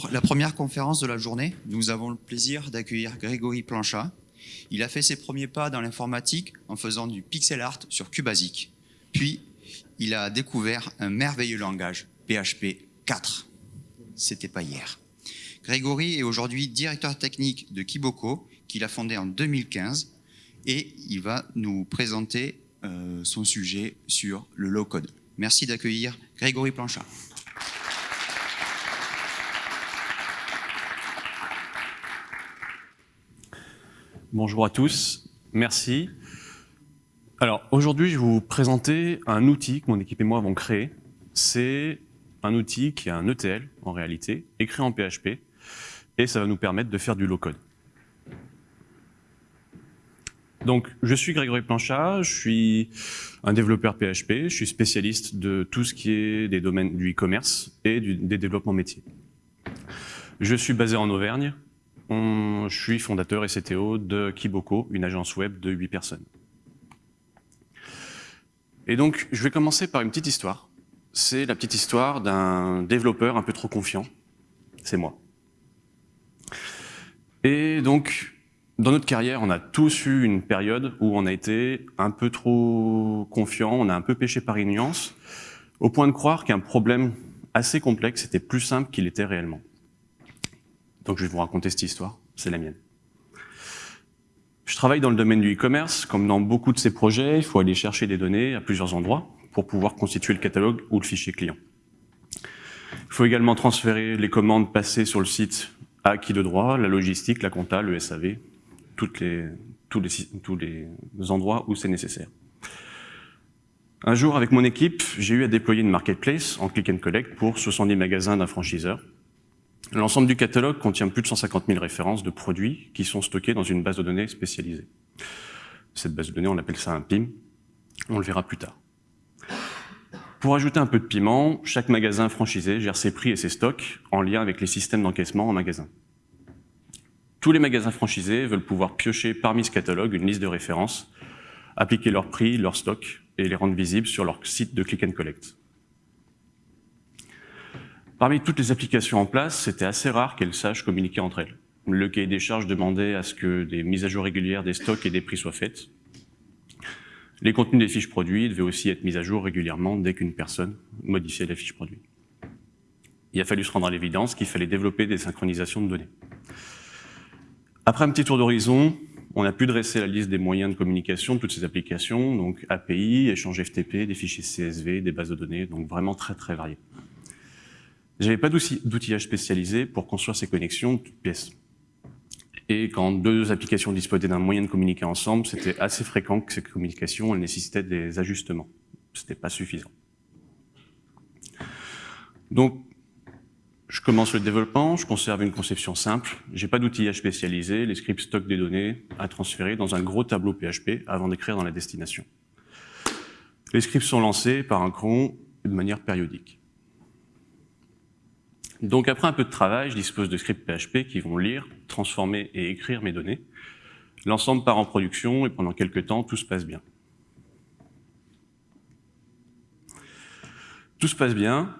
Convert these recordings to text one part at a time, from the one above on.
Pour la première conférence de la journée, nous avons le plaisir d'accueillir Grégory Planchat. Il a fait ses premiers pas dans l'informatique en faisant du pixel art sur QBasic. Puis, il a découvert un merveilleux langage, PHP 4. C'était pas hier. Grégory est aujourd'hui directeur technique de Kiboko, qu'il a fondé en 2015, et il va nous présenter euh, son sujet sur le low-code. Merci d'accueillir Grégory Planchat. Bonjour à tous, merci. Alors aujourd'hui, je vais vous présenter un outil que mon équipe et moi avons créé. C'est un outil qui est un ETL en réalité, écrit en PHP, et ça va nous permettre de faire du low-code. Donc, je suis Grégory Planchat, je suis un développeur PHP, je suis spécialiste de tout ce qui est des domaines du e-commerce et des développements métiers. Je suis basé en Auvergne, je suis fondateur et CTO de Kiboko, une agence web de 8 personnes. Et donc, je vais commencer par une petite histoire. C'est la petite histoire d'un développeur un peu trop confiant. C'est moi. Et donc, dans notre carrière, on a tous eu une période où on a été un peu trop confiant, on a un peu péché par ignorance, au point de croire qu'un problème assez complexe était plus simple qu'il était réellement. Donc je vais vous raconter cette histoire, c'est la mienne. Je travaille dans le domaine du e-commerce, comme dans beaucoup de ces projets, il faut aller chercher des données à plusieurs endroits pour pouvoir constituer le catalogue ou le fichier client. Il faut également transférer les commandes passées sur le site à qui de droit, la logistique, la compta, le SAV, les, tous, les, tous les endroits où c'est nécessaire. Un jour, avec mon équipe, j'ai eu à déployer une marketplace en click and collect pour 70 magasins d'un franchiseur. L'ensemble du catalogue contient plus de 150 000 références de produits qui sont stockés dans une base de données spécialisée. Cette base de données, on appelle ça un PIM. On le verra plus tard. Pour ajouter un peu de piment, chaque magasin franchisé gère ses prix et ses stocks en lien avec les systèmes d'encaissement en magasin. Tous les magasins franchisés veulent pouvoir piocher parmi ce catalogue une liste de références, appliquer leurs prix, leurs stocks et les rendre visibles sur leur site de click and collect. Parmi toutes les applications en place, c'était assez rare qu'elles sachent communiquer entre elles. Le cahier des charges demandait à ce que des mises à jour régulières des stocks et des prix soient faites. Les contenus des fiches produits devaient aussi être mis à jour régulièrement dès qu'une personne modifiait la fiche produit. Il a fallu se rendre à l'évidence qu'il fallait développer des synchronisations de données. Après un petit tour d'horizon, on a pu dresser la liste des moyens de communication de toutes ces applications, donc API, échange FTP, des fichiers CSV, des bases de données, donc vraiment très très variés. J'avais pas d'outillage spécialisé pour construire ces connexions toutes pièces. Et quand deux applications disposaient d'un moyen de communiquer ensemble, c'était assez fréquent que ces communications nécessitaient des ajustements. C'était pas suffisant. Donc, je commence le développement, je conserve une conception simple, j'ai pas d'outillage spécialisé, les scripts stockent des données à transférer dans un gros tableau PHP avant d'écrire dans la destination. Les scripts sont lancés par un cron de manière périodique. Donc après un peu de travail, je dispose de scripts PHP qui vont lire, transformer et écrire mes données. L'ensemble part en production et pendant quelques temps, tout se passe bien. Tout se passe bien,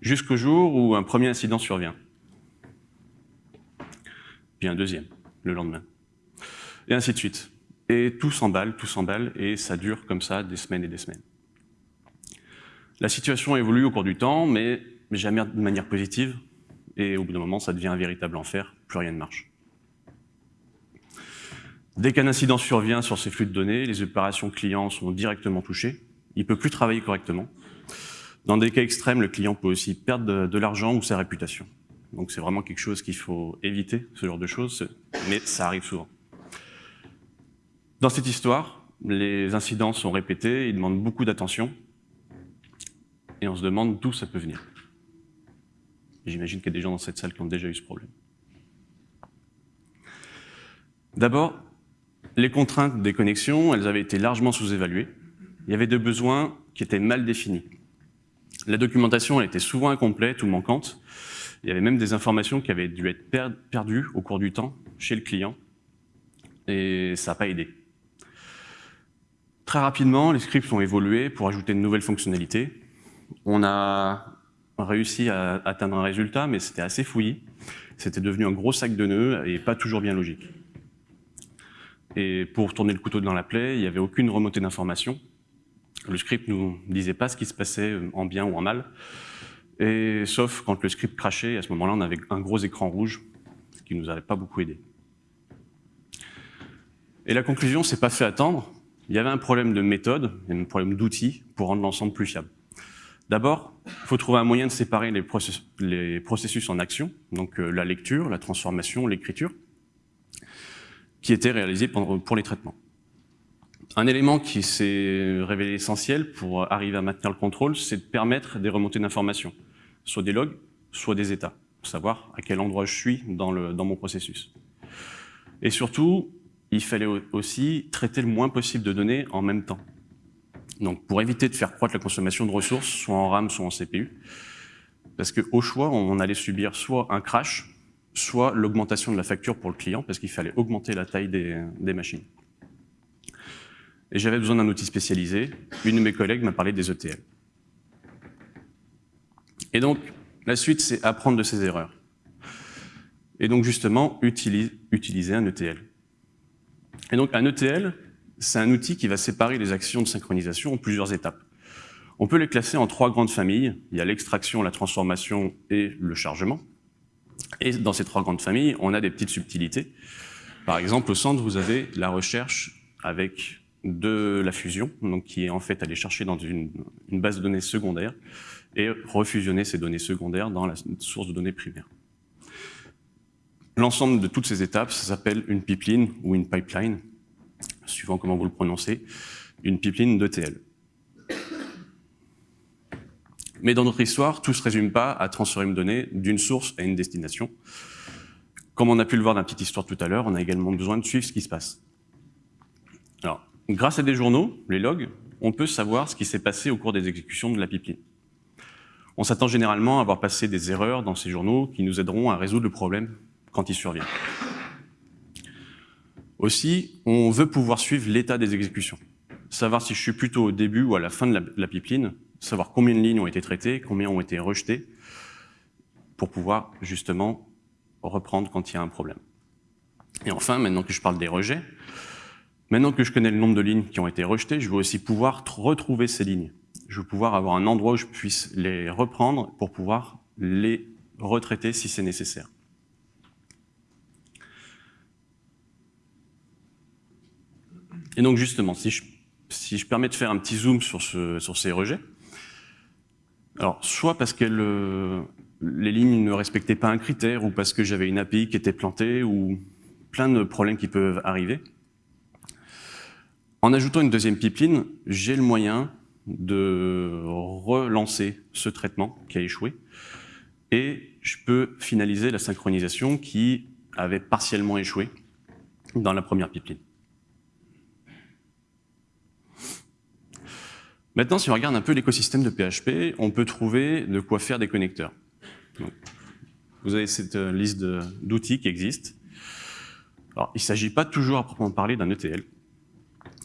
jusqu'au jour où un premier incident survient. Puis un deuxième, le lendemain. Et ainsi de suite. Et tout s'emballe, tout s'emballe, et ça dure comme ça des semaines et des semaines. La situation évolue au cours du temps, mais jamais de manière positive, et au bout d'un moment, ça devient un véritable enfer, plus rien ne marche. Dès qu'un incident survient sur ces flux de données, les opérations clients sont directement touchées, il ne peut plus travailler correctement, dans des cas extrêmes, le client peut aussi perdre de, l'argent ou sa réputation. Donc c'est vraiment quelque chose qu'il faut éviter, ce genre de choses, mais ça arrive souvent. Dans cette histoire, les incidents sont répétés, ils demandent beaucoup d'attention, et on se demande d'où ça peut venir. J'imagine qu'il y a des gens dans cette salle qui ont déjà eu ce problème. D'abord, les contraintes des connexions, elles avaient été largement sous-évaluées. Il y avait des besoins qui étaient mal définis. La documentation était souvent incomplète ou manquante. Il y avait même des informations qui avaient dû être perdues au cours du temps chez le client, et ça n'a pas aidé. Très rapidement, les scripts ont évolué pour ajouter de nouvelles fonctionnalités. On a réussi à atteindre un résultat, mais c'était assez fouillis. C'était devenu un gros sac de nœuds et pas toujours bien logique. Et pour tourner le couteau dans la plaie, il n'y avait aucune remontée d'informations. Le script ne nous disait pas ce qui se passait en bien ou en mal. Et sauf quand le script crachait, à ce moment-là, on avait un gros écran rouge, ce qui nous avait pas beaucoup aidé. Et la conclusion s'est pas fait attendre. Il y avait un problème de méthode, un problème d'outils pour rendre l'ensemble plus fiable. D'abord, il faut trouver un moyen de séparer les processus, en action, donc euh, la lecture, la transformation, l'écriture, qui étaient réalisés pour les traitements. Un élément qui s'est révélé essentiel pour arriver à maintenir le contrôle, c'est de permettre des remontées d'informations, soit des logs, soit des états, pour savoir à quel endroit je suis dans, dans mon processus. Et surtout, il fallait aussi traiter le moins possible de données en même temps. Donc pour éviter de faire croître la consommation de ressources, soit en RAM, soit en CPU, parce qu'au choix, on allait subir soit un crash, soit l'augmentation de la facture pour le client, parce qu'il fallait augmenter la taille des, machines. Et j'avais besoin d'un outil spécialisé. Une de mes collègues m'a parlé des ETL. Et donc, la suite, c'est apprendre de ses erreurs. Et donc, justement, utiliser un ETL. Et donc, un ETL, c'est un outil qui va séparer les actions de synchronisation en plusieurs étapes. On peut les classer en trois grandes familles. Il y a l'extraction, la transformation et le chargement. Et dans ces trois grandes familles, on a des petites subtilités. Par exemple, au centre, vous avez la recherche avec de la fusion, donc qui est en fait aller chercher dans une, base de données secondaire et refusionner ces données secondaires dans la source de données primaire. L'ensemble de toutes ces étapes, s'appelle une pipeline ou une pipeline, suivant comment vous le prononcez, une pipeline d'ETL. Mais dans notre histoire, tout ne se résume pas à transférer une donnée d'une source à une destination. Comme on a pu le voir dans la petite histoire tout à l'heure, on a également besoin de suivre ce qui se passe. Alors, grâce à des journaux, les logs, on peut savoir ce qui s'est passé au cours des exécutions de la pipeline. On s'attend généralement à avoir passé des erreurs dans ces journaux qui nous aideront à résoudre le problème quand il survient. Aussi, on veut pouvoir suivre l'état des exécutions. Savoir si je suis plutôt au début ou à la fin de la pipeline, savoir combien de lignes ont été traitées, combien ont été rejetées, pour pouvoir justement reprendre quand il y a un problème. Et enfin, maintenant que je parle des rejets, maintenant que je connais le nombre de lignes qui ont été rejetées, je veux aussi pouvoir retrouver ces lignes. Je veux pouvoir avoir un endroit où je puisse les reprendre pour pouvoir les retraiter si c'est nécessaire. Et donc justement, si je, permets de faire un petit zoom sur ces rejets, alors, soit parce que les lignes ne respectaient pas un critère, ou parce que j'avais une API qui était plantée, ou plein de problèmes qui peuvent arriver. En ajoutant une deuxième pipeline, j'ai le moyen de relancer ce traitement qui a échoué, et je peux finaliser la synchronisation qui avait partiellement échoué dans la première pipeline. Maintenant, si on regarde un peu l'écosystème de PHP, on peut trouver de quoi faire des connecteurs. vous avez cette euh, liste d'outils qui existent. Alors, il ne s'agit pas toujours à proprement parler d'un ETL.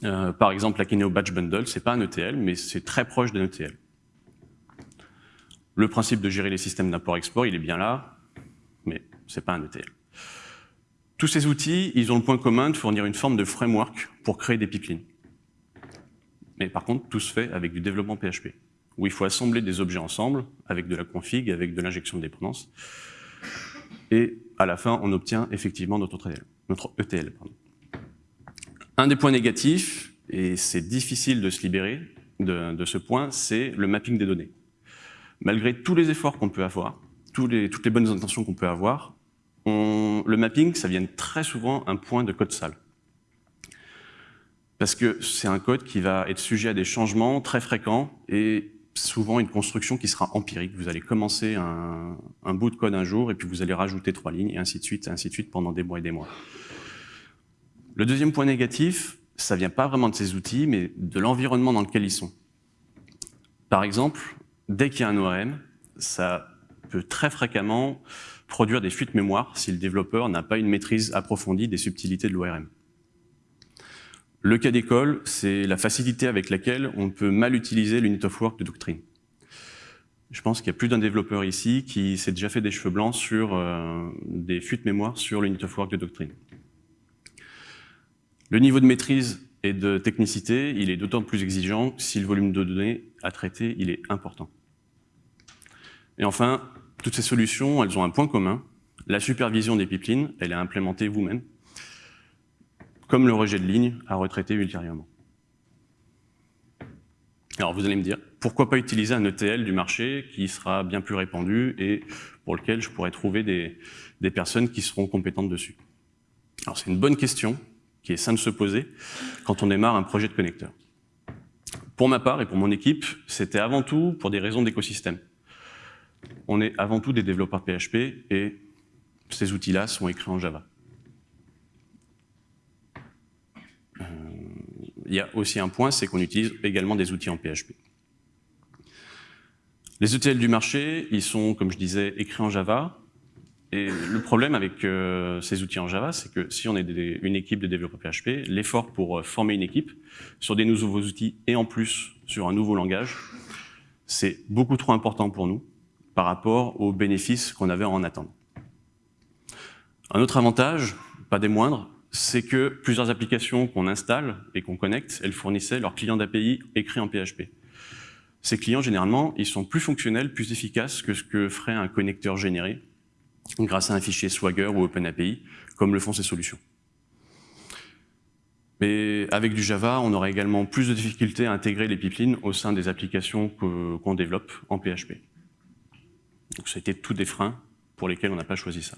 Euh, par exemple, la Kineo Batch Bundle, c'est pas un ETL, mais c'est très proche d'un ETL. Le principe de gérer les systèmes d'import-export, il est bien là, mais c'est pas un ETL. Tous ces outils, ils ont le point commun de fournir une forme de framework pour créer des pipelines. Mais par contre, tout se fait avec du développement PHP, où il faut assembler des objets ensemble, avec de la config, avec de l'injection de dépendance. Et à la fin, on obtient effectivement notre ETL. Notre ETL Un des points négatifs, et c'est difficile de se libérer de, ce point, c'est le mapping des données. Malgré tous les efforts qu'on peut avoir, toutes les bonnes intentions qu'on peut avoir, le mapping, ça vient très souvent un point de code sale parce que c'est un code qui va être sujet à des changements très fréquents et souvent une construction qui sera empirique. Vous allez commencer un, bout de code un jour et puis vous allez rajouter trois lignes et ainsi de suite, ainsi de suite pendant des mois et des mois. Le deuxième point négatif, ça vient pas vraiment de ces outils, mais de l'environnement dans lequel ils sont. Par exemple, dès qu'il y a un ORM, ça peut très fréquemment produire des fuites mémoire si le développeur n'a pas une maîtrise approfondie des subtilités de l'ORM. Le cas d'école, c'est la facilité avec laquelle on peut mal utiliser l'unit of work de doctrine. Je pense qu'il y a plus d'un développeur ici qui s'est déjà fait des cheveux blancs sur euh, des fuites mémoire sur l'unit of work de doctrine. Le niveau de maîtrise et de technicité, il est d'autant plus exigeant si le volume de données à traiter, il est important. Et enfin, toutes ces solutions, elles ont un point commun. La supervision des pipelines, elle est implémentée vous-même, comme le rejet de ligne à retraiter ultérieurement. Alors vous allez me dire, pourquoi pas utiliser un ETL du marché qui sera bien plus répandu et pour lequel je pourrais trouver des, personnes qui seront compétentes dessus? Alors c'est une bonne question, qui est sain de se poser quand on démarre un projet de connecteur. Pour ma part et pour mon équipe, c'était avant tout pour des raisons d'écosystème. On est avant tout des développeurs PHP et ces outils-là sont écrits en Java. Il y a aussi un point, c'est qu'on utilise également des outils en PHP. Les ETL du marché, ils sont, comme je disais, écrits en Java. Et le problème avec euh, ces outils en Java, c'est que si on est une équipe de développeurs PHP, l'effort pour euh, former une équipe sur des nouveaux outils et en plus sur un nouveau langage, c'est beaucoup trop important pour nous par rapport aux bénéfices qu'on avait en attendant. Un autre avantage, pas des moindres, c'est que plusieurs applications qu'on installe et qu'on connecte, elles fournissaient leurs clients d'API écrits en PHP. Ces clients, généralement, ils sont plus fonctionnels, plus efficaces que ce que ferait un connecteur généré grâce à un fichier Swagger ou OpenAPI, comme le font ces solutions. Mais avec du Java, on aura également plus de difficultés à intégrer les pipelines au sein des applications qu'on développe en PHP. Donc c'était tous des freins pour lesquels on n'a pas choisi ça.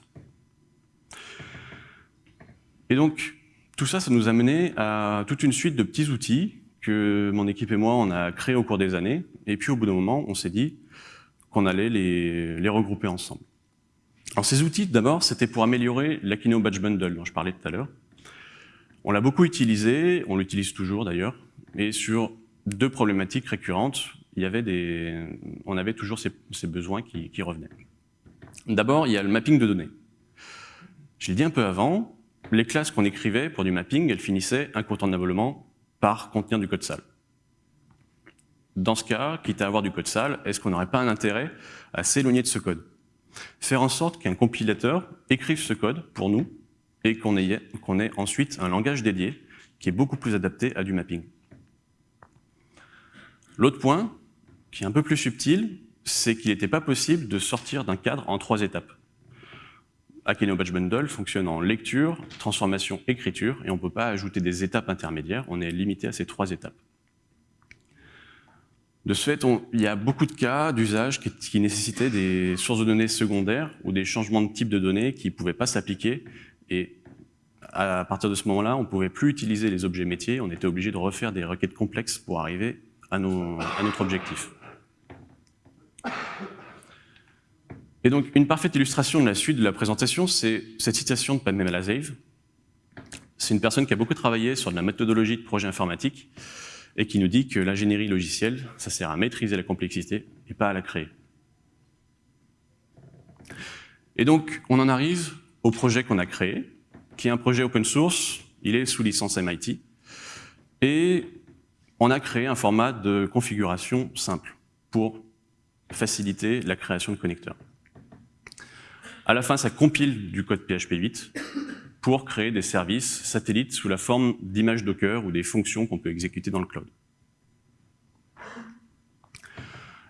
Et donc, tout ça, ça nous a mené à toute une suite de petits outils que mon équipe et moi, on a créés au cours des années. Et puis, au bout d'un moment, on s'est dit qu'on allait les, regrouper ensemble. Alors ces outils, d'abord, c'était pour améliorer l'Akino Batch Bundle dont je parlais tout à l'heure. On l'a beaucoup utilisé, on l'utilise toujours d'ailleurs, et sur deux problématiques récurrentes, il y avait des, on avait toujours ces, ces besoins qui, qui revenaient. D'abord, il y a le mapping de données. Je l'ai dit un peu avant, les classes qu'on écrivait pour du mapping, elles finissaient incontournablement par contenir du code sale. Dans ce cas, quitte à avoir du code sale, est-ce qu'on n'aurait pas un intérêt à s'éloigner de ce code? Faire en sorte qu'un compilateur écrive ce code pour nous et qu'on ait, ait ensuite un langage dédié qui est beaucoup plus adapté à du mapping. L'autre point, qui est un peu plus subtil, c'est qu'il n'était pas possible de sortir d'un cadre en trois étapes. Akeno Batch Bundle fonctionne en lecture, transformation, écriture, et on ne peut pas ajouter des étapes intermédiaires, on est limité à ces trois étapes. De ce fait, il y a beaucoup de cas d'usage qui, nécessitaient des sources de données secondaires ou des changements de type de données qui ne pouvaient pas s'appliquer. Et à partir de ce moment-là, on ne pouvait plus utiliser les objets métiers, on était obligé de refaire des requêtes complexes pour arriver à notre objectif. Et donc, une parfaite illustration de la suite de la présentation, c'est cette citation de Padme Malazeev. C'est une personne qui a beaucoup travaillé sur de la méthodologie de projet informatique, et qui nous dit que l'ingénierie logicielle, ça sert à maîtriser la complexité et pas à la créer. Et donc, on en arrive au projet qu'on a créé, qui est un projet open source, il est sous licence MIT, et on a créé un format de configuration simple pour faciliter la création de connecteurs. À la fin, ça compile du code PHP 8 pour créer des services satellites sous la forme d'images Docker ou des fonctions qu'on peut exécuter dans le cloud.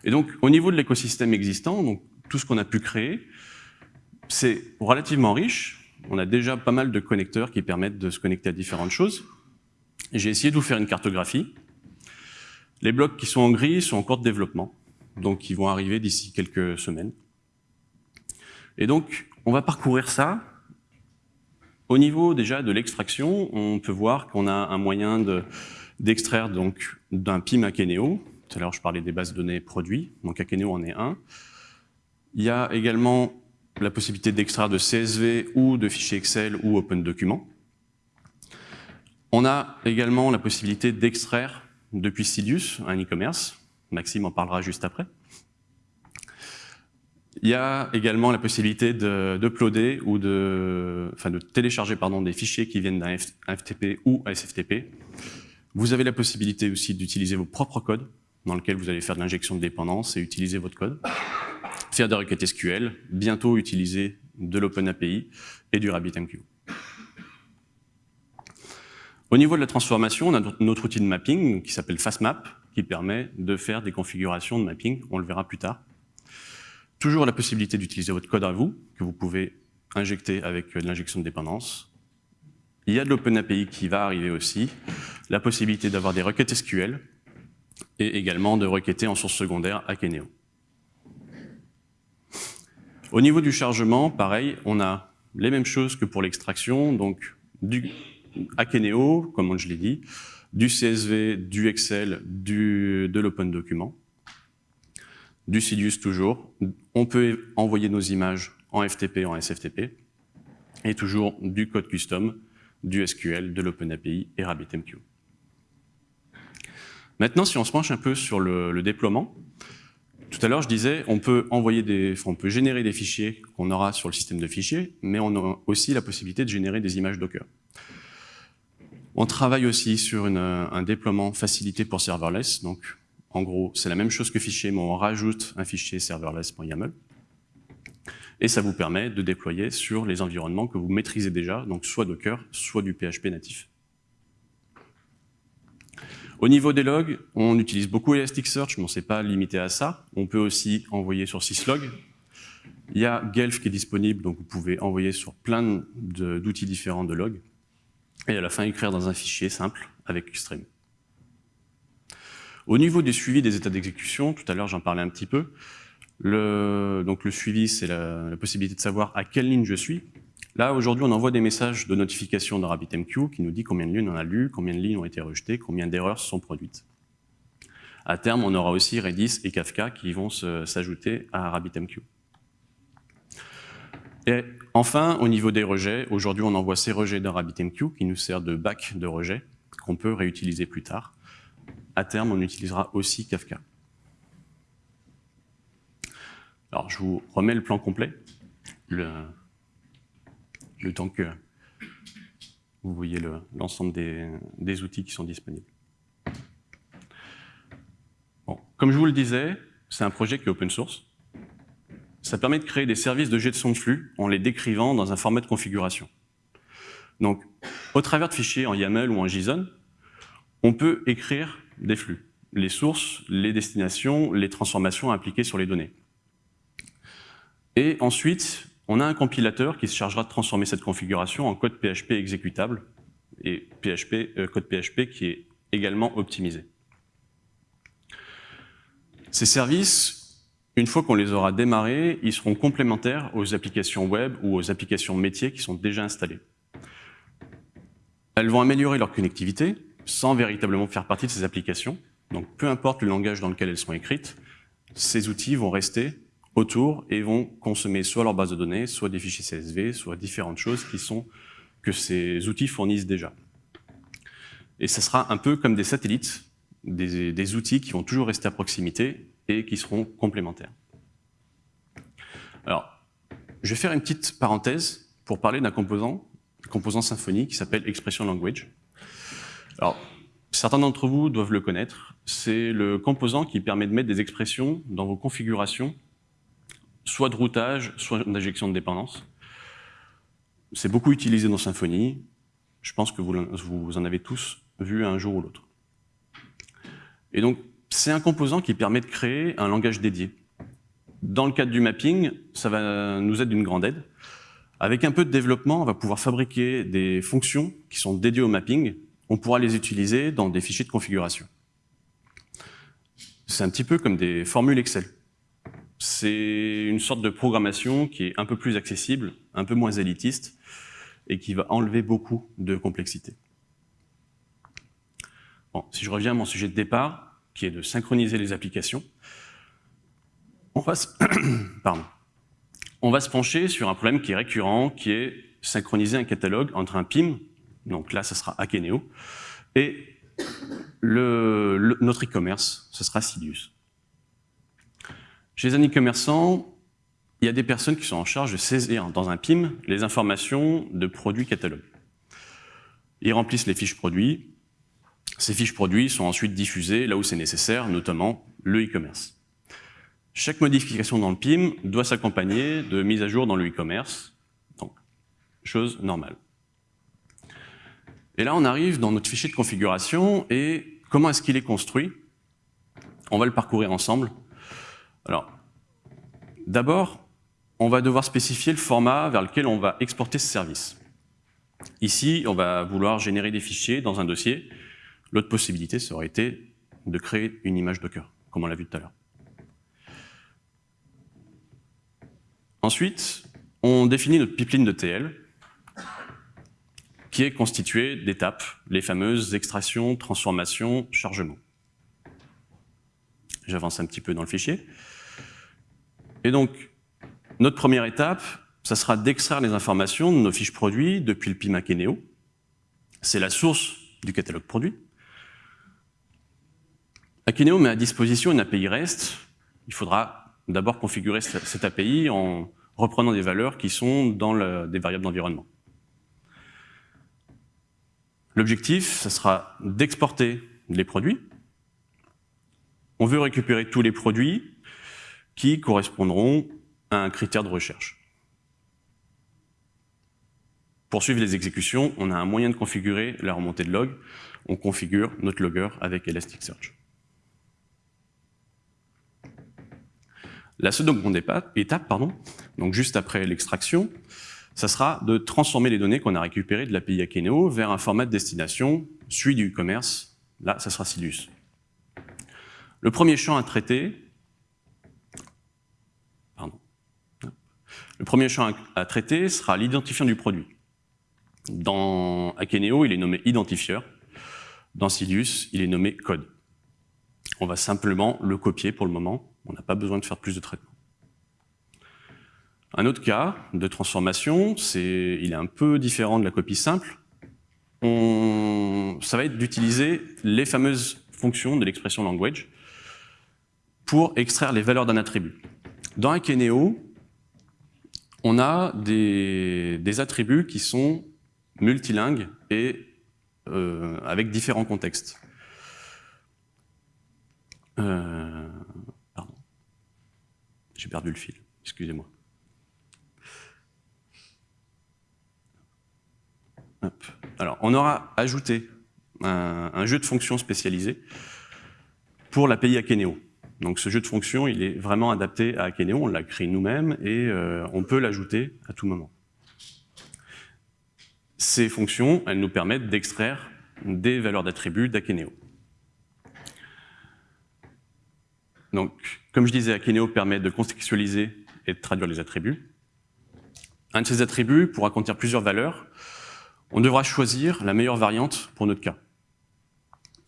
Et donc, au niveau de l'écosystème existant, tout ce qu'on a pu créer, c'est relativement riche. On a déjà pas mal de connecteurs qui permettent de se connecter à différentes choses. J'ai essayé de vous faire une cartographie. Les blocs qui sont en gris sont en cours de développement, donc ils vont arriver d'ici quelques semaines. Et donc, on va parcourir ça au niveau déjà de l'extraction, on peut voir qu'on a un moyen d'extraire donc d'un PIM Akeneo. Tout à l'heure, je parlais des bases de données produits, donc Akeneo en est un. Il y a également la possibilité d'extraire de CSV ou de fichiers Excel ou Open Document. On a également la possibilité d'extraire depuis Sidius un e-commerce. Maxime en parlera juste après. Il y a également la possibilité d'uploader ou de, enfin de télécharger pardon, des fichiers qui viennent d'un FTP ou SFTP. Vous avez la possibilité aussi d'utiliser vos propres codes. dans lequel vous allez faire de l'injection de dépendance et utiliser votre code, faire des requêtes SQL, bientôt utiliser de l'OpenAPI et du RabbitMQ. Au niveau de la transformation, on a notre outil de mapping qui s'appelle FastMap, qui permet de faire des configurations de mapping, on le verra plus tard. Toujours la possibilité d'utiliser votre code à vous, que vous pouvez injecter avec de l'injection de dépendance. Il y a de l'OpenAPI qui va arriver aussi, la possibilité d'avoir des requêtes SQL, et également de requêter en source secondaire Akeneo. Au niveau du chargement, pareil, on a les mêmes choses que pour l'extraction, donc du Akeneo, comme je l'ai dit, du CSV, du Excel, du, de l'Open Document, du Sidious toujours. On peut envoyer nos images en FTP, en SFTP, et toujours du code custom, du SQL, de l'OpenAPI et RabbitMQ. Maintenant, si on se penche un peu sur le, déploiement, tout à l'heure, je disais, on peut envoyer des, on peut générer des fichiers qu'on aura sur le système de fichiers, mais on a aussi la possibilité de générer des images Docker. On travaille aussi sur un déploiement facilité pour serverless. Donc, en gros, c'est la même chose que fichier, mais on rajoute un fichier serverless.yaml. Et ça vous permet de déployer sur les environnements que vous maîtrisez déjà, donc soit Docker, soit du PHP natif. Au niveau des logs, on utilise beaucoup Elasticsearch, mais on ne s'est pas limité à ça. On peut aussi envoyer sur syslog. Il y a Guelph qui est disponible, donc vous pouvez envoyer sur plein d'outils différents de logs et à la fin écrire dans un fichier simple avec Xtreme. Au niveau du suivi des états d'exécution, tout à l'heure j'en parlais un petit peu, le, donc le suivi c'est la, possibilité de savoir à quelle ligne je suis. Là aujourd'hui on envoie des messages de notification dans RabbitMQ qui nous dit combien de lignes on a lu, combien de lignes ont été rejetées, combien d'erreurs sont produites. À terme on aura aussi Redis et Kafka qui vont s'ajouter à RabbitMQ. Et enfin, au niveau des rejets, aujourd'hui on envoie ces rejets dans RabbitMQ qui nous sert de bac de rejets qu'on peut réutiliser plus tard. Terme, on utilisera aussi Kafka. Alors, je vous remets le plan complet, le, temps que vous voyez l'ensemble des, outils qui sont disponibles. Comme je vous le disais, c'est un projet qui est open source. Ça permet de créer des services de gestion de flux en les décrivant dans un format de configuration. Donc, au travers de fichiers en YAML ou en JSON, on peut écrire des flux, les sources, les destinations, les transformations appliquées sur les données. Et ensuite, on a un compilateur qui se chargera de transformer cette configuration en code PHP exécutable, et PHP, euh, code PHP qui est également optimisé. Ces services une fois qu'on les aura démarrés, ils seront complémentaires aux applications web ou aux applications métiers qui sont déjà installées. Elles vont améliorer leur connectivité sans véritablement faire partie de ces applications. Donc peu importe le langage dans lequel elles sont écrites, ces outils vont rester autour et vont consommer soit leur base de données, soit des fichiers CSV, soit différentes choses que ces outils fournissent déjà. Et ça sera un peu comme des satellites, des, des outils qui vont toujours rester à proximité et qui seront complémentaires. Alors, je vais faire une petite parenthèse pour parler d'un composant, composant Symfony qui s'appelle Expression Language. Alors, certains d'entre vous doivent le connaître. C'est le composant qui permet de mettre des expressions dans vos configurations, soit de routage, soit d'injection de dépendance. C'est beaucoup utilisé dans Symfony. Je pense que vous, en avez tous vu un jour ou l'autre. Et donc, c'est un composant qui permet de créer un langage dédié. Dans le cadre du mapping, ça va nous être d'une grande aide. Avec un peu de développement, on va pouvoir fabriquer des fonctions qui sont dédiées au mapping. On pourra les utiliser dans des fichiers de configuration. C'est un petit peu comme des formules Excel. C'est une sorte de programmation qui est un peu plus accessible, un peu moins élitiste, et qui va enlever beaucoup de complexité. Bon, si je reviens à mon sujet de départ, qui est de synchroniser les applications. On va, se... On va se pencher sur un problème qui est récurrent, qui est synchroniser un catalogue entre un PIM, donc là, ça sera Akeneo, et notre e-commerce, ce sera Sidious. Chez un e-commerçant, il y a des personnes qui sont en charge de saisir dans un PIM les informations de produits catalogues. Ils remplissent les fiches produits, Ces fiches produits sont ensuite diffusées là où c'est nécessaire, notamment le e-commerce. Chaque modification dans le PIM doit s'accompagner de mise à jour dans le e-commerce, donc chose normale. Et là, on arrive dans notre fichier de configuration et comment est-ce qu'il est construit? On va le parcourir ensemble. Alors, d'abord, on va devoir spécifier le format vers lequel on va exporter ce service. Ici, on va vouloir générer des fichiers dans un dossier. L'autre possibilité, ça aurait été de créer une image Docker, comme on l'a vu tout à l'heure. Ensuite, on définit notre pipeline de TL, est constituée d'étapes, les fameuses extractions, transformations, chargements. J'avance un petit peu dans le fichier. Et donc, notre première étape, ça sera d'extraire les informations de nos fiches produits depuis le PIMAC Eneo. C'est la source du catalogue produit. Akeneo met à disposition une API REST. Il faudra d'abord configurer cette API en reprenant des valeurs qui sont dans des variables d'environnement. L'objectif, ce sera d'exporter les produits. On veut récupérer tous les produits qui correspondront à un critère de recherche. Pour suivre les exécutions, on a un moyen de configurer la remontée de log. On configure notre logger avec Elasticsearch. La seconde étape, pardon, donc juste après l'extraction, ça sera de transformer les données qu'on a récupérées de l'API Akeneo vers un format de destination, celui du commerce. Là, ça sera Silius. Le premier champ à traiter, pardon, le premier champ à traiter sera l'identifiant du produit. Dans Akeneo, il est nommé identifieur. Dans Silius, il est nommé code. On va simplement le copier pour le moment. On n'a pas besoin de faire plus de traitement. Un autre cas de transformation, c'est, il est un peu différent de la copie simple. On, ça va être d'utiliser les fameuses fonctions de l'expression language pour extraire les valeurs d'un attribut. Dans Akeneo, on a des, attributs qui sont multilingues et euh, avec différents contextes. Euh, pardon. J'ai perdu le fil, excusez-moi. Alors, on aura ajouté un, jeu de fonctions spécialisé pour l'API Akeneo. Donc ce jeu de fonctions, il est vraiment adapté à Akeneo, on l'a créé nous-mêmes et euh, on peut l'ajouter à tout moment. Ces fonctions, elles nous permettent d'extraire des valeurs d'attributs d'Akeneo. Donc, comme je disais, Akeneo permet de contextualiser et de traduire les attributs. Un de ces attributs pourra contenir plusieurs valeurs, on devra choisir la meilleure variante pour notre cas.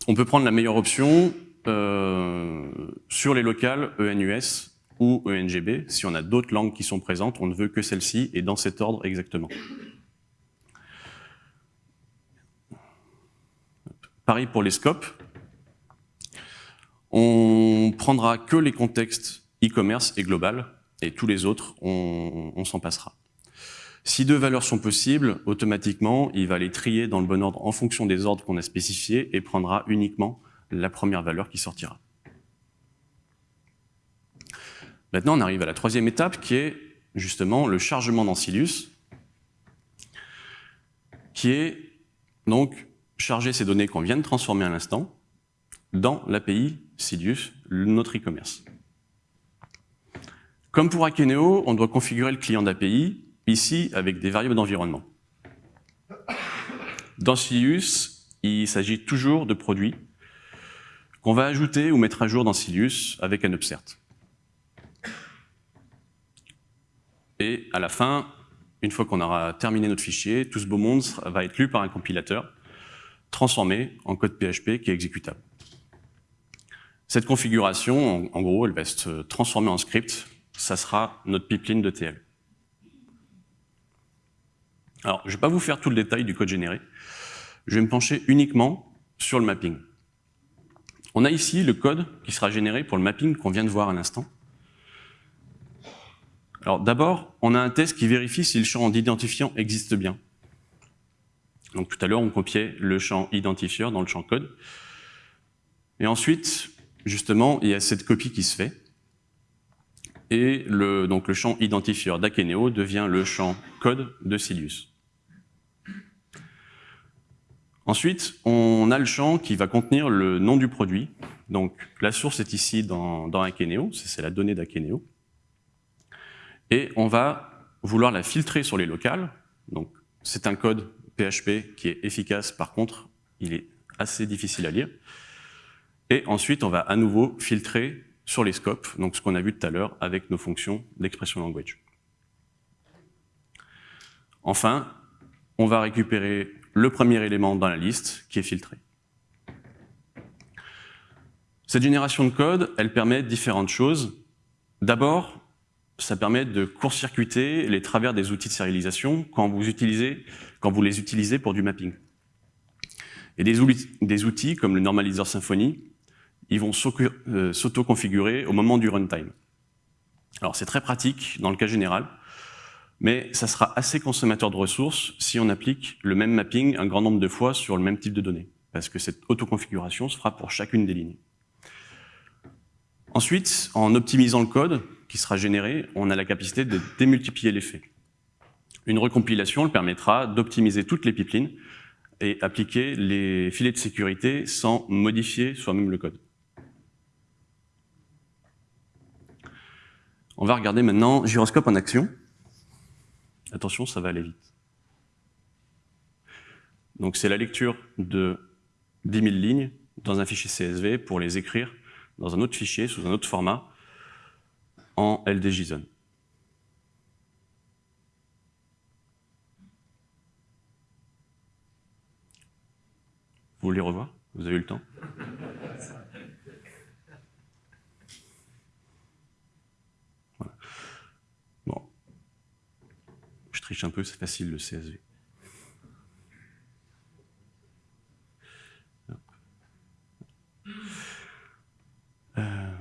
On peut prendre la meilleure option euh, sur les locales ENUS ou ENGB. Si on a d'autres langues qui sont présentes, on ne veut que celle-ci et dans cet ordre exactement. Pareil pour les scopes. On prendra que les contextes e-commerce et global, et tous les autres, on s'en passera. Si deux valeurs sont possibles, automatiquement, il va les trier dans le bon ordre en fonction des ordres qu'on a spécifiés et prendra uniquement la première valeur qui sortira. Maintenant, on arrive à la troisième étape qui est justement le chargement dans Silius, qui est donc charger ces données qu'on vient de transformer à l'instant dans l'API Silius, notre e-commerce. Comme pour Akeneo, on doit configurer le client d'API ici avec des variables d'environnement. Dans Silius, il s'agit toujours de produits qu'on va ajouter ou mettre à jour dans Silius avec un upsert. Et à la fin, une fois qu'on aura terminé notre fichier, tout ce beau monde va être lu par un compilateur, transformé en code PHP qui est exécutable. Cette configuration, en, gros, elle va se transformer en script. Ça sera notre pipeline de TL. Alors, je ne vais pas vous faire tout le détail du code généré. Je vais me pencher uniquement sur le mapping. On a ici le code qui sera généré pour le mapping qu'on vient de voir à l'instant. Alors d'abord, on a un test qui vérifie si le champ d'identifiant existe bien. Donc tout à l'heure, on copiait le champ identifieur dans le champ code. Et ensuite, justement, il y a cette copie qui se fait. Et le, donc le champ identifieur d'Akeneo devient le champ code de Silius. Ensuite, on a le champ qui va contenir le nom du produit. Donc la source est ici dans, dans Akeneo, c'est la donnée d'Akeneo. Et on va vouloir la filtrer sur les locales. Donc c'est un code PHP qui est efficace, par contre, il est assez difficile à lire. Et ensuite, on va à nouveau filtrer sur les scopes, donc ce qu'on a vu tout à l'heure avec nos fonctions d'expression language. Enfin, on va récupérer le premier élément dans la liste qui est filtré. Cette génération de code, elle permet différentes choses. D'abord, ça permet de court-circuiter les travers des outils de sérialisation quand vous, les utilisez pour du mapping. Et des, des outils comme le normaliseur Symfony, ils vont euh, s'auto-configurer au moment du runtime. Alors c'est très pratique dans le cas général, mais ça sera assez consommateur de ressources si on applique le même mapping un grand nombre de fois sur le même type de données, parce que cette autoconfiguration se fera pour chacune des lignes. Ensuite, en optimisant le code qui sera généré, on a la capacité de démultiplier l'effet. Une recompilation permettra d'optimiser toutes les pipelines et appliquer les filets de sécurité sans modifier soi-même le code. On va regarder maintenant gyroscope en action. Attention, ça va aller vite. Donc c'est la lecture de 10 000 lignes dans un fichier CSV pour les écrire dans un autre fichier, sous un autre format, en LDJSON. Vous voulez revoir? Vous avez eu le temps? Triche un peu, c'est facile le CSV. Euh,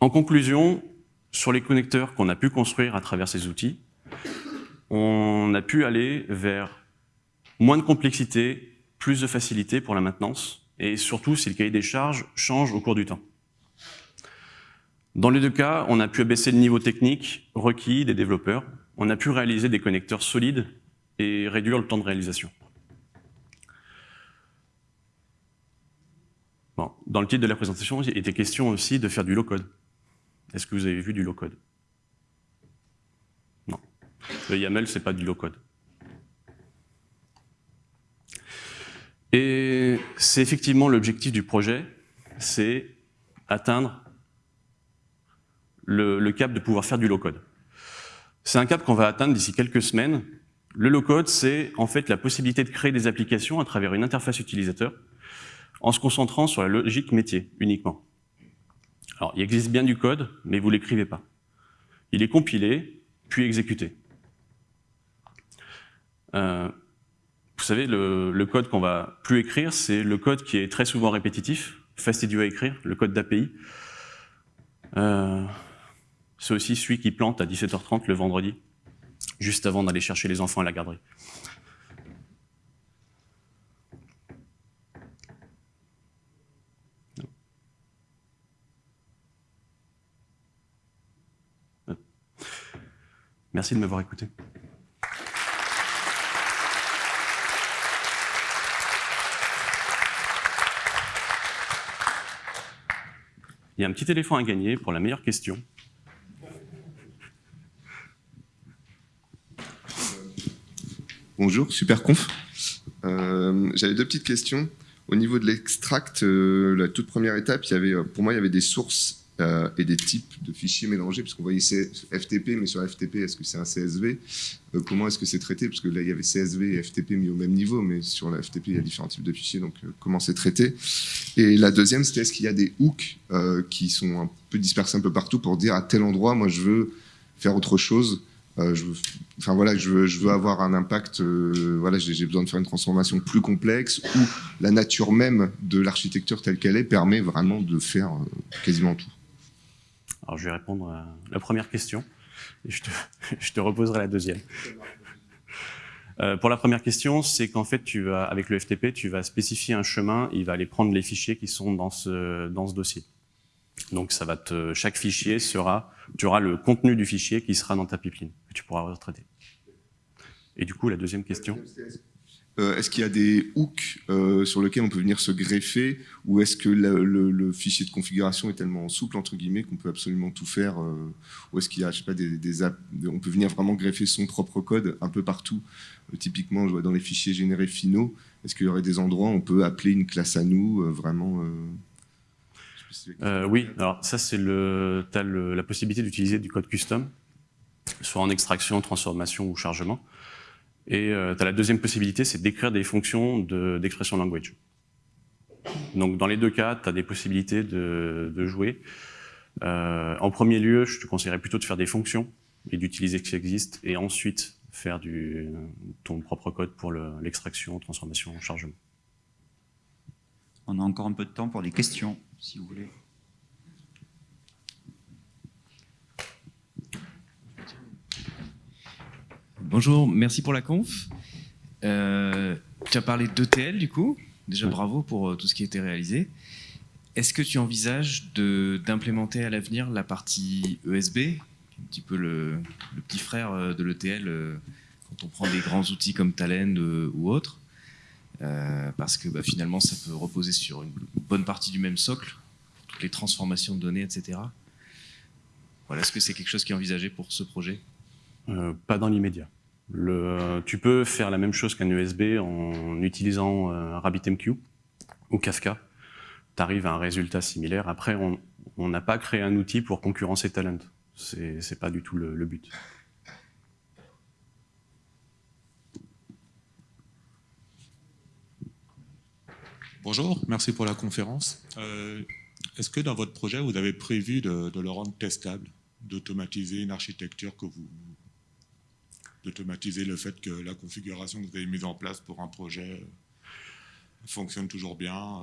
en conclusion, sur les connecteurs qu'on a pu construire à travers ces outils, on a pu aller vers moins de complexité, plus de facilité pour la maintenance, et surtout si le cahier des charges change au cours du temps. Dans les deux cas, on a pu abaisser le niveau technique requis des développeurs, on a pu réaliser des connecteurs solides et réduire le temps de réalisation. dans le titre de la présentation, il était question aussi de faire du low-code. Est-ce que vous avez vu du low-code? Non. Le YAML, c'est pas du low-code. Et c'est effectivement l'objectif du projet, c'est atteindre le, le, cap de pouvoir faire du low-code. C'est un cap qu'on va atteindre d'ici quelques semaines. Le low-code, c'est en fait la possibilité de créer des applications à travers une interface utilisateur en se concentrant sur la logique métier uniquement. Alors, il existe bien du code, mais vous l'écrivez pas. Il est compilé, puis exécuté. Euh, vous savez, le, code qu'on va plus écrire, c'est le code qui est très souvent répétitif, fastidieux à écrire, le code d'API. Euh, c'est aussi celui qui plante à 17h30 le vendredi, juste avant d'aller chercher les enfants à la garderie. Merci de m'avoir écouté. Il y a un petit éléphant à gagner pour la meilleure question. Bonjour, super conf. Euh, j'avais deux petites questions. Au niveau de l'extract, euh, la toute première étape, il y avait, pour moi, il y avait des sources euh, et des types de fichiers mélangés, puisqu'on voyait FTP, mais sur FTP, est-ce que c'est un CSV euh, Comment est-ce que c'est traité? Parce que là, il y avait CSV et FTP mis au même niveau, mais sur la FTP, il y a différents types de fichiers, donc euh, comment c'est traité? Et la deuxième, c'était est-ce qu'il y a des hooks qui sont un peu dispersés un peu partout pour dire à tel endroit, moi, je veux faire autre chose? Je veux, enfin voilà, je veux, je avoir un impact. voilà, j'ai besoin de faire une transformation plus complexe où la nature même de l'architecture telle qu'elle est permet vraiment de faire quasiment tout. Alors je vais répondre à la première question et je te, reposerai la deuxième. Euh, pour la première question, c'est qu'en fait, tu vas, avec le FTP, tu vas spécifier un chemin, il va aller prendre les fichiers qui sont dans ce dossier. Donc, chaque fichier sera, tu auras le contenu du fichier qui sera dans ta pipeline, tu pourras retraiter. Et du coup, la deuxième question? Euh, Est-ce qu'il y a des hooks euh, sur lesquels on peut venir se greffer ou est-ce que le, fichier de configuration est tellement souple entre guillemets qu'on peut absolument tout faire euh, Ou est-ce qu'il y a, je sais pas, des, apps, on peut venir vraiment greffer son propre code un peu partout? Typiquement, dans les fichiers générés finaux, est-ce qu'il y aurait des endroits où on peut appeler une classe à nous vraiment euh, oui, alors ça c'est le, t'as le, la possibilité d'utiliser du code custom, soit en extraction, transformation ou chargement. Et euh, tu as la deuxième possibilité, c'est d'écrire des fonctions de- d'expression language. Donc dans les deux cas, tu as des possibilités de, de jouer. Euh, en premier lieu, je te conseillerais plutôt de faire des fonctions et d'utiliser ce qui existe, et ensuite faire du, ton propre code pour le- l'extraction, transformation, chargement. On a encore un peu de temps pour des questions, si vous voulez. Bonjour, merci pour la conf. Euh, tu as parlé d'ETL du coup. Déjà bravo pour euh, tout ce qui a été réalisé. Est-ce que tu envisages d'implémenter à l'avenir la partie ESB, un petit peu le, le petit frère euh, de l'ETL quand on prend des grands outils comme Talend ou autres Euh, Parce que bah, finalement ça peut reposer sur une bonne partie du même socle, toutes les transformations de données, etc. Voilà, est-ce que c'est quelque chose qui est envisagé pour ce projet? Euh, pas dans l'immédiat. Le- Tu peux faire la même chose qu'un USB en utilisant euh, RabbitMQ ou Kafka. Tu arrives à un résultat similaire. Après, on n'a pas créé un outil pour concurrencer Talent. C'est c'est pas du tout le but. Bonjour, merci pour la conférence. Euh, Est-ce que dans votre projet, vous avez prévu de, de le rendre testable, d'automatiser une architecture que vous... d'automatiser le fait que la configuration que vous avez mise en place pour un projet fonctionne toujours bien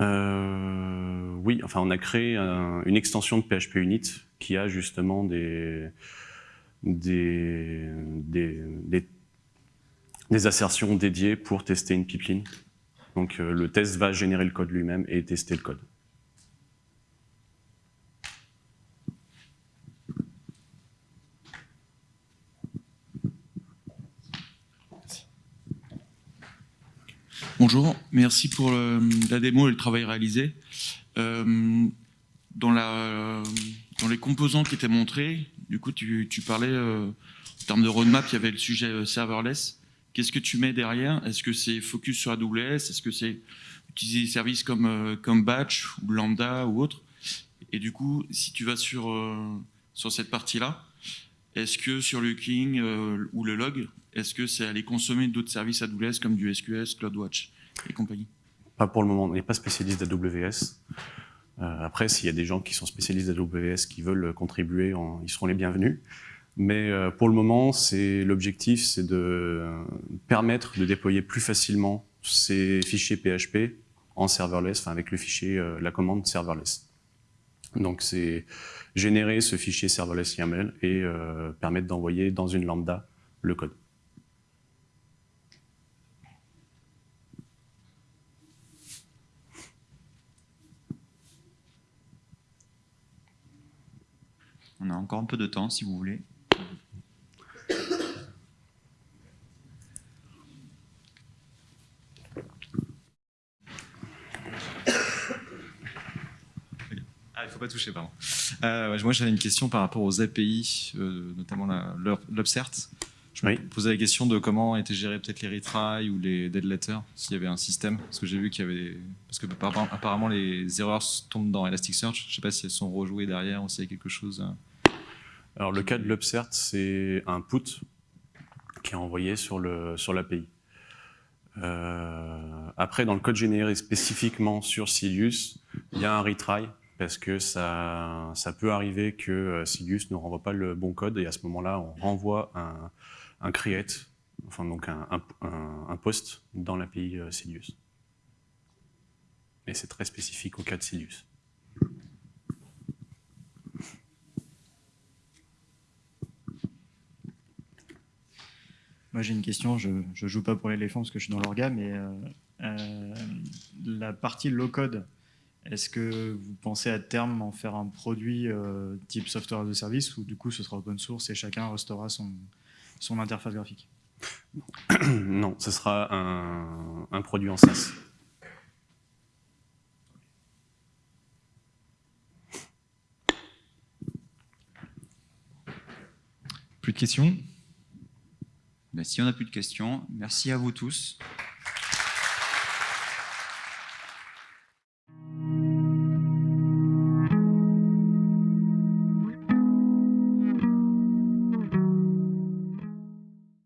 euh, Euh, oui, enfin, on a créé un- une extension de PHP Unit qui a justement des, des, des, des- des assertions dédiées pour tester une pipeline. Donc euh, le test va générer le code lui-même et tester le code. Bonjour, merci pour le- la démo et le travail réalisé. Euh, dans, les composants qui étaient montrés, du coup, tu, parlais, euh, en termes de roadmap, il y avait le sujet euh, serverless. Qu'est-ce que tu mets derrière? Est-ce que c'est focus sur AWS Est-ce que c'est utiliser des services comme, euh, comme Batch ou Lambda ou autre? Et du coup, si tu vas sur, euh, sur cette partie-là, est-ce que sur le King euh, ou le log, est-ce que c'est aller consommer d'autres services AWS comme du SQS, CloudWatch et compagnie? Pas pour le moment, on n'est pas spécialiste d'AWS. Après, s'il y a des gens qui sont spécialistes d'AWS qui veulent contribuer, ils seront les bienvenus. Mais euh, pour le moment, l'objectif, c'est de permettre de déployer plus facilement ces fichiers PHP en serverless, enfin avec le fichier, euh, la commande serverless. Donc c'est générer ce fichier serverless YAML et euh, permettre d'envoyer dans une lambda le code. On a encore un peu de temps, si vous voulez. Ah, il faut pas toucher, pardon. Euh, moi, j'avais une question par rapport aux API, euh, notamment l'Upsert. Je me Oui. posais la question de comment étaient gérés peut-être les retries ou les dead letters, s'il y avait un système. Parce que j'ai vu qu'il y avait. Parce que apparemment- les erreurs tombent dans Elasticsearch. Je sais pas si elles sont rejouées derrière ou s'il y a quelque chose. euh. Alors le cas de l'Upsert, c'est un put qui est envoyé sur le sur l'API. Euh, après, dans le code généré spécifiquement sur Silius, il y a un retry parce que ça, peut arriver que euh, Silius ne renvoie pas le bon code et à ce moment-là, on renvoie un, create, enfin donc un, post dans l'API euh, Silius. Et c'est très spécifique au cas de Silius. Moi j'ai une question, je ne joue pas pour l'éléphant parce que je suis dans l'orga, mais euh, la partie low-code, est-ce que vous pensez à terme en faire un produit euh, type software as a service ou du coup ce sera open source et chacun restaurera son, son interface graphique? Non, ce sera un, un produit en SaaS. Plus de questions? Ben, si on n'a plus de questions, merci à vous tous.